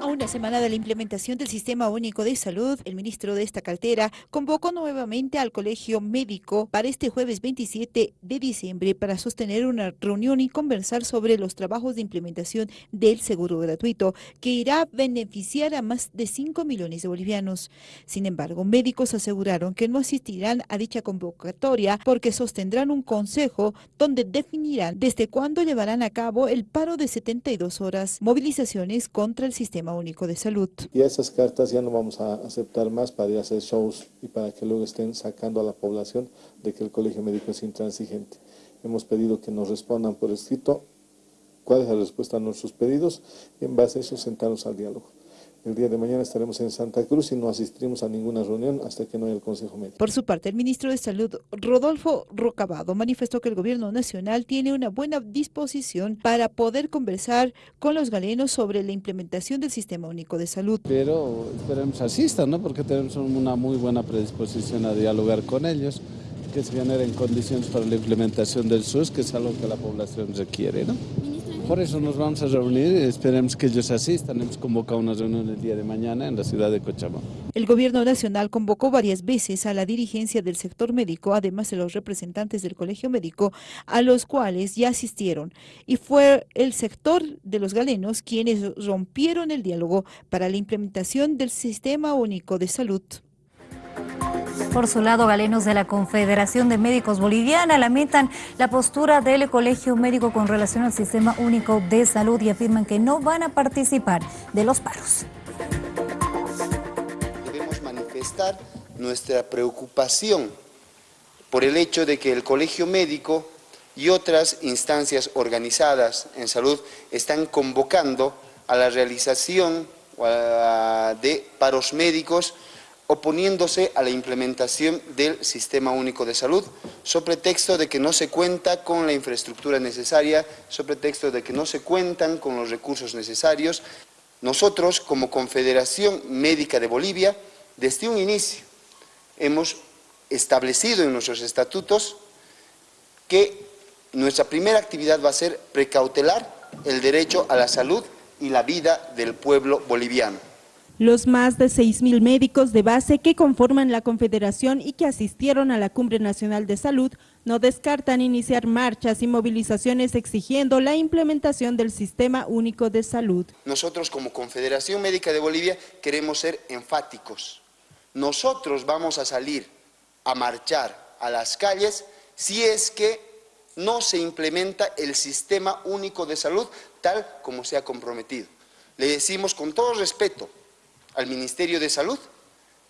A una semana de la implementación del Sistema Único de Salud, el ministro de esta cartera convocó nuevamente al Colegio Médico para este jueves 27 de diciembre para sostener una reunión y conversar sobre los trabajos de implementación del seguro gratuito, que irá a beneficiar a más de 5 millones de bolivianos. Sin embargo, médicos aseguraron que no asistirán a dicha convocatoria porque sostendrán un consejo donde definirán desde cuándo llevarán a cabo el paro de 72 horas, movilizaciones contra el sistema Único de Salud. Y esas cartas ya no vamos a aceptar más para hacer shows y para que luego estén sacando a la población de que el colegio médico es intransigente. Hemos pedido que nos respondan por escrito cuál es la respuesta a nuestros pedidos y en base a eso sentarnos al diálogo. El día de mañana estaremos en Santa Cruz y no asistiremos a ninguna reunión hasta que no haya el Consejo Médico. Por su parte, el ministro de Salud, Rodolfo Rocabado, manifestó que el gobierno nacional tiene una buena disposición para poder conversar con los galenos sobre la implementación del Sistema Único de Salud. Pero esperemos asistan, ¿no? porque tenemos una muy buena predisposición a dialogar con ellos que se generen condiciones para la implementación del SUS, que es algo que la población requiere. ¿no? Por eso nos vamos a reunir, esperemos que ellos asistan. Hemos convocado una reunión el día de mañana en la ciudad de Cochabamba. El gobierno nacional convocó varias veces a la dirigencia del sector médico, además de los representantes del colegio médico, a los cuales ya asistieron. Y fue el sector de los galenos quienes rompieron el diálogo para la implementación del Sistema Único de Salud. Por su lado, galenos de la Confederación de Médicos Boliviana lamentan la postura del Colegio Médico con relación al Sistema Único de Salud y afirman que no van a participar de los paros. Debemos manifestar nuestra preocupación por el hecho de que el Colegio Médico y otras instancias organizadas en salud están convocando a la realización de paros médicos oponiéndose a la implementación del Sistema Único de Salud, sobre pretexto de que no se cuenta con la infraestructura necesaria, sobre pretexto de que no se cuentan con los recursos necesarios. Nosotros, como Confederación Médica de Bolivia, desde un inicio hemos establecido en nuestros estatutos que nuestra primera actividad va a ser precautelar el derecho a la salud y la vida del pueblo boliviano. Los más de 6.000 médicos de base que conforman la Confederación y que asistieron a la Cumbre Nacional de Salud no descartan iniciar marchas y movilizaciones exigiendo la implementación del Sistema Único de Salud. Nosotros como Confederación Médica de Bolivia queremos ser enfáticos. Nosotros vamos a salir a marchar a las calles si es que no se implementa el Sistema Único de Salud tal como se ha comprometido. Le decimos con todo respeto al Ministerio de Salud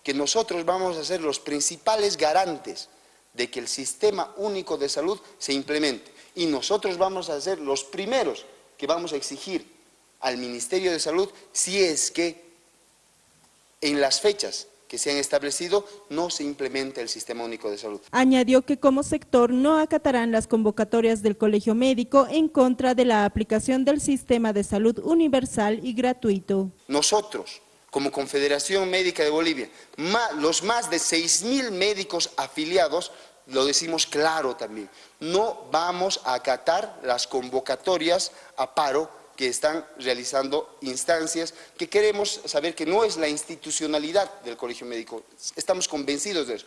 que nosotros vamos a ser los principales garantes de que el Sistema Único de Salud se implemente. Y nosotros vamos a ser los primeros que vamos a exigir al Ministerio de Salud si es que en las fechas que se han establecido no se implementa el Sistema Único de Salud. Añadió que como sector no acatarán las convocatorias del Colegio Médico en contra de la aplicación del Sistema de Salud Universal y Gratuito. Nosotros como Confederación Médica de Bolivia, los más de 6.000 médicos afiliados, lo decimos claro también, no vamos a acatar las convocatorias a paro que están realizando instancias que queremos saber que no es la institucionalidad del Colegio Médico, estamos convencidos de eso.